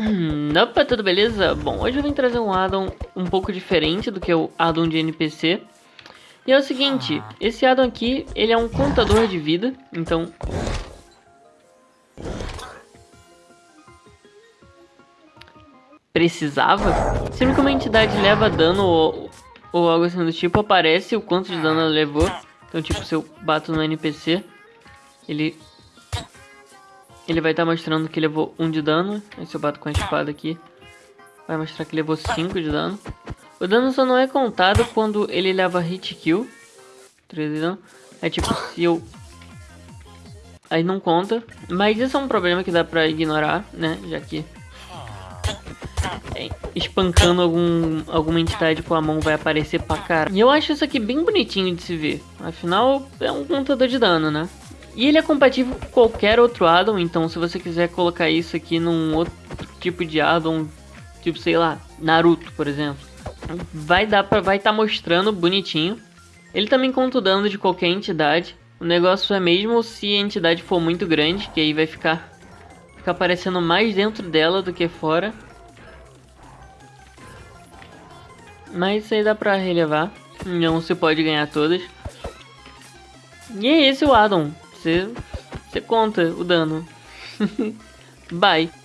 Hum, opa, tudo beleza? Bom, hoje eu vim trazer um addon um pouco diferente do que o addon de NPC. E é o seguinte, esse addon aqui, ele é um contador de vida, então... Precisava? Sempre que uma entidade leva dano ou, ou algo assim do tipo, aparece o quanto de dano ela levou. Então, tipo, se eu bato no NPC, ele ele vai estar tá mostrando que levou 1 de dano. Se eu bato com a espada aqui, vai mostrar que levou 5 de dano. O dano só não é contado quando ele leva hit kill. 13 de dano. É tipo, se eu... Aí não conta. Mas isso é um problema que dá pra ignorar, né? Já que... É, espancando algum, alguma entidade com a mão vai aparecer pra cara. E eu acho isso aqui bem bonitinho de se ver. Afinal, é um contador de dano, né? E ele é compatível com qualquer outro addon, então se você quiser colocar isso aqui num outro tipo de addon, tipo, sei lá, Naruto, por exemplo, vai dar para vai estar tá mostrando bonitinho. Ele também conta o dano de qualquer entidade. O negócio é mesmo se a entidade for muito grande, que aí vai ficar, ficar aparecendo mais dentro dela do que fora. Mas isso aí dá pra relevar. Não se pode ganhar todas. E é esse o addon. Você, você conta o dano. Bye.